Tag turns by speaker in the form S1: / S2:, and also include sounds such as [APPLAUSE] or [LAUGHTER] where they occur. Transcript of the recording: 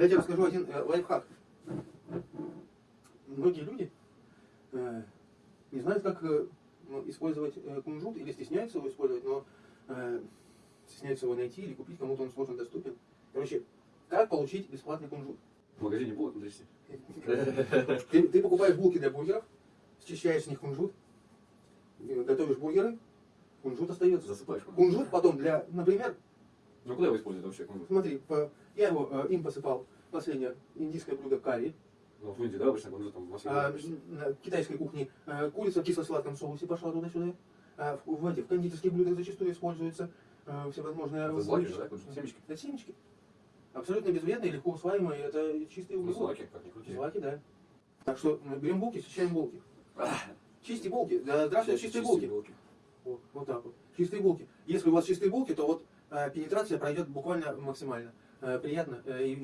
S1: Я тебе расскажу один э, лайфхак. Многие люди э, не знают, как э, ну, использовать э, кунжут или стесняются его использовать, но э, стесняются его найти или купить, кому-то он сложно доступен. Короче, как получить бесплатный кунжут?
S2: В магазине булок на 200. [LAUGHS]
S1: Ты, ты покупаешь булки для бургеров, счищаешь с них кунжут, э, готовишь бургеры, кунжут остается.
S2: Засыпаешь.
S1: Кунжут потом для, например,
S2: Ну куда его используют вообще?
S1: смотри, по- я его э, им посыпал последнее индийское блюдо карри,
S2: Ну в Индии, да, обычно кунжут там в Москве.
S1: А, на китайской кухне э, курица в кисло-сладком соусе пошла туда-сюда. А в, в этих в кондитерских блюдах зачастую используются э, всевозможные
S2: Это злаки да? Семечки?
S1: Это семечки. Абсолютно безвредные, легко усваиваемые, это чистые
S2: Ну,
S1: углеводы.
S2: злаки, как ни крути.
S1: Злаки, да. Так что берем булки, счищаем булки. Чисти булки. Да, здравствуйте, чистые булки. Вот, вот так вот. Чистые булки. Если у вас чистые булки, то вот э, пенетрация пройдет буквально максимально. Э, приятно. Э, и